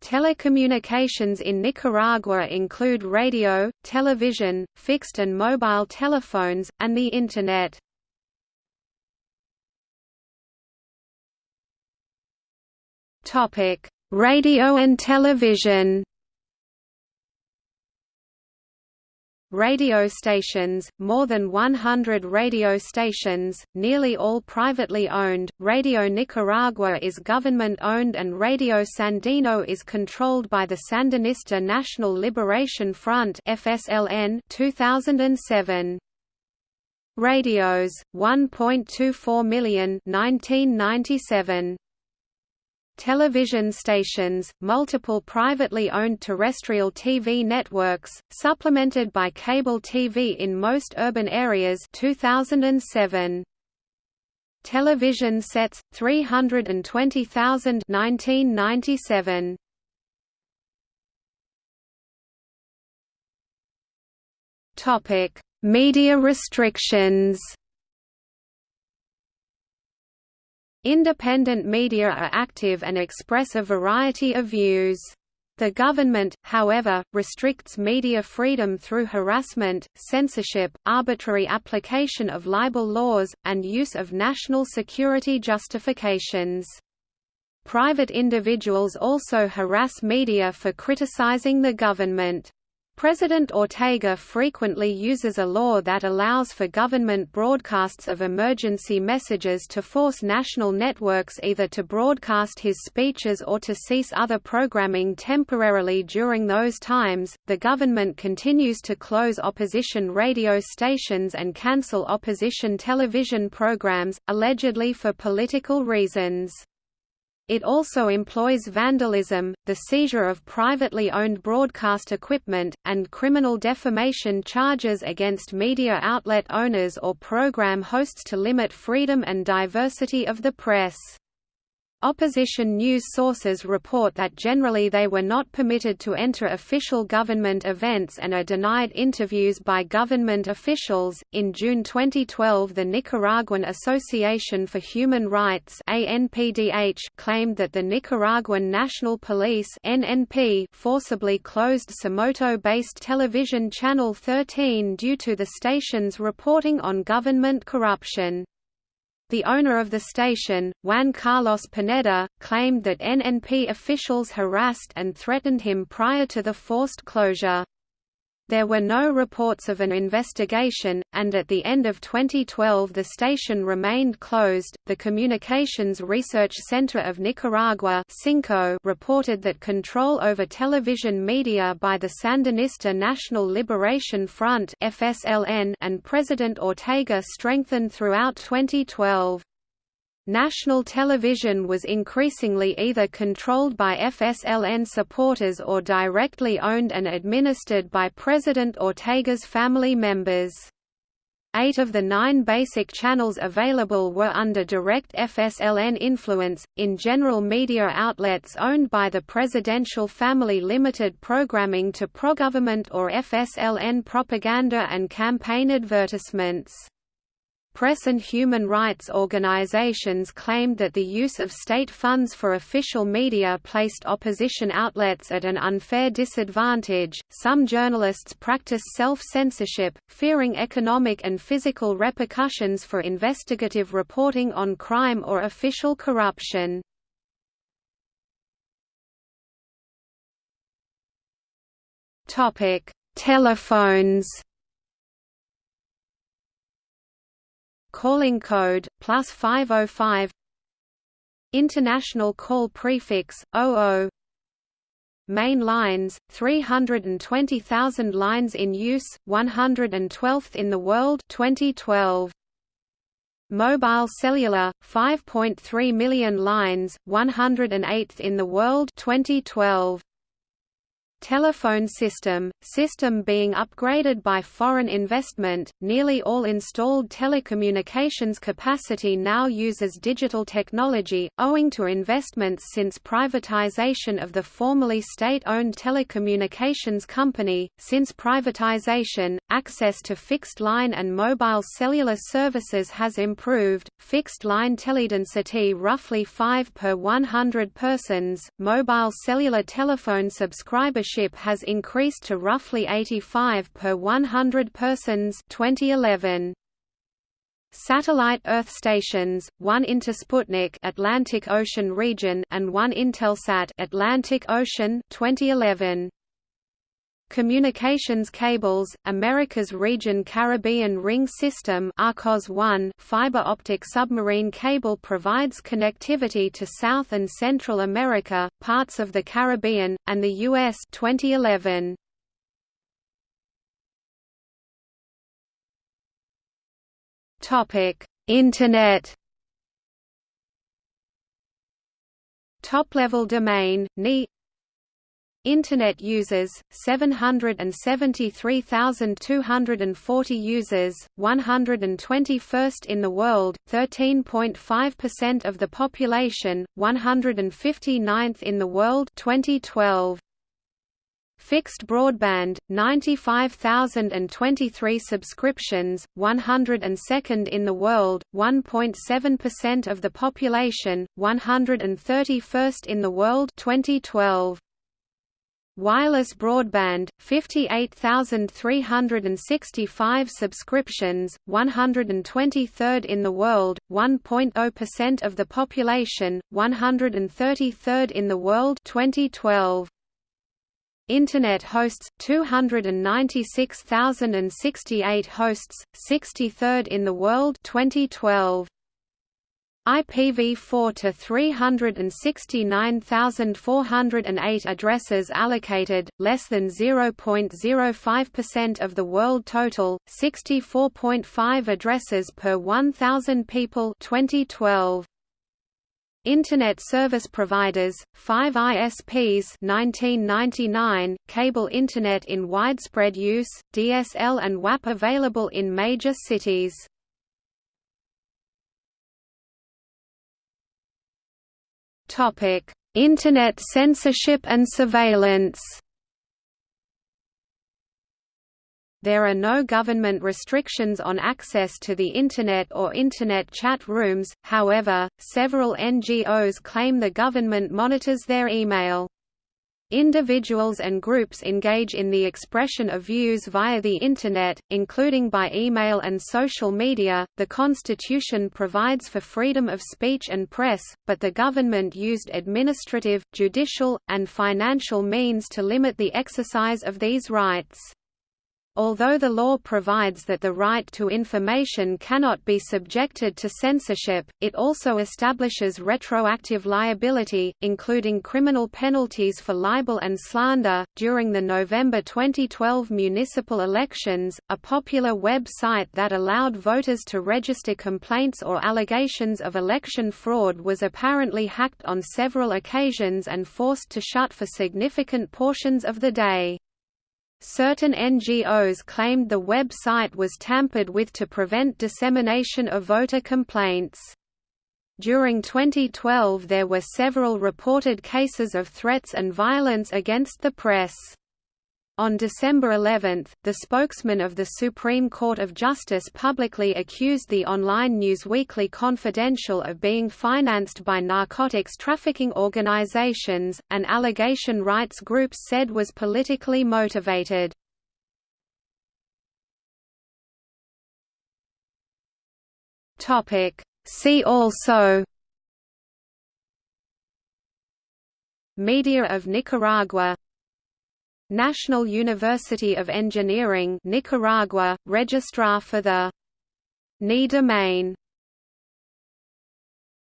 Telecommunications in Nicaragua include radio, television, fixed and mobile telephones, and the Internet. Radio and television Radio stations, more than 100 radio stations, nearly all privately owned. Radio Nicaragua is government-owned and Radio Sandino is controlled by the Sandinista National Liberation Front (FSLN) 2007. Radios 1.24 million 1997 television stations, multiple privately owned terrestrial TV networks, supplemented by cable TV in most urban areas 2007. Television sets 320,000 1997. Topic: Media restrictions. Independent media are active and express a variety of views. The government, however, restricts media freedom through harassment, censorship, arbitrary application of libel laws, and use of national security justifications. Private individuals also harass media for criticizing the government. President Ortega frequently uses a law that allows for government broadcasts of emergency messages to force national networks either to broadcast his speeches or to cease other programming temporarily during those times. The government continues to close opposition radio stations and cancel opposition television programs, allegedly for political reasons. It also employs vandalism, the seizure of privately owned broadcast equipment, and criminal defamation charges against media outlet owners or program hosts to limit freedom and diversity of the press. Opposition news sources report that generally they were not permitted to enter official government events and are denied interviews by government officials. In June 2012, the Nicaraguan Association for Human Rights (ANPDH) claimed that the Nicaraguan National Police (NNP) forcibly closed Somoto-based television channel 13 due to the station's reporting on government corruption. The owner of the station, Juan Carlos Pineda, claimed that NNP officials harassed and threatened him prior to the forced closure. There were no reports of an investigation, and at the end of 2012 the station remained closed. The Communications Research Center of Nicaragua reported that control over television media by the Sandinista National Liberation Front (FSLN) and President Ortega strengthened throughout 2012. National television was increasingly either controlled by FSLN supporters or directly owned and administered by President Ortega's family members. Eight of the nine basic channels available were under direct FSLN influence. In general, media outlets owned by the presidential family limited programming to pro-government or FSLN propaganda and campaign advertisements. Press and human rights organizations claimed that the use of state funds for official media placed opposition outlets at an unfair disadvantage. Some journalists practice self censorship, fearing economic and physical repercussions for investigative reporting on crime or official corruption. Telephones Calling code plus 505 International call prefix 00 Main lines 320,000 lines in use 112th in the world 2012 Mobile cellular 5.3 million lines 108th in the world 2012 telephone system, system being upgraded by foreign investment. Nearly all installed telecommunications capacity now uses digital technology, owing to investments since privatization of the formerly state-owned telecommunications company. Since privatization, access to fixed-line and mobile cellular services has improved. Fixed-line teledensity roughly 5 per 100 persons. Mobile cellular telephone subscribership has increased to roughly 85 per 100 persons 2011. Satellite Earth stations, one Intersputnik Atlantic Ocean region and one Intelsat Atlantic Ocean 2011. Communications cables, America's Region Caribbean Ring System ARCOS 1 fiber optic submarine cable provides connectivity to South and Central America, parts of the Caribbean, and the U.S. 2011. Internet Top-level domain, NI Internet users 773,240 users 121st in the world 13.5% of the population 159th in the world 2012 Fixed broadband 95,023 subscriptions 102nd in the world 1.7% of the population 131st in the world 2012 Wireless broadband, 58,365 subscriptions, 123rd in the world, 1.0% of the population, 133rd in the world 2012. Internet hosts 296,068 hosts, 63rd in the world 2012. IPv4 to 369,408 addresses allocated, less than 0.05% of the world total, 64.5 addresses per 1,000 people 2012. Internet service providers, 5 ISPs 1999, cable Internet in widespread use, DSL and WAP available in major cities. Internet censorship and surveillance. There are no government restrictions on access to the Internet or Internet chat rooms, however, several NGOs claim the government monitors their email. Individuals and groups engage in the expression of views via the Internet, including by email and social media. The Constitution provides for freedom of speech and press, but the government used administrative, judicial, and financial means to limit the exercise of these rights. Although the law provides that the right to information cannot be subjected to censorship, it also establishes retroactive liability, including criminal penalties for libel and slander. During the November 2012 municipal elections, a popular web site that allowed voters to register complaints or allegations of election fraud was apparently hacked on several occasions and forced to shut for significant portions of the day. Certain NGOs claimed the website was tampered with to prevent dissemination of voter complaints. During 2012 there were several reported cases of threats and violence against the press. On December 11, the spokesman of the Supreme Court of Justice publicly accused the online news Weekly Confidencial of being financed by narcotics trafficking organizations, an allegation rights groups said was politically motivated. See also Media of Nicaragua National University of Engineering Nicaragua, Registrar for the NI domain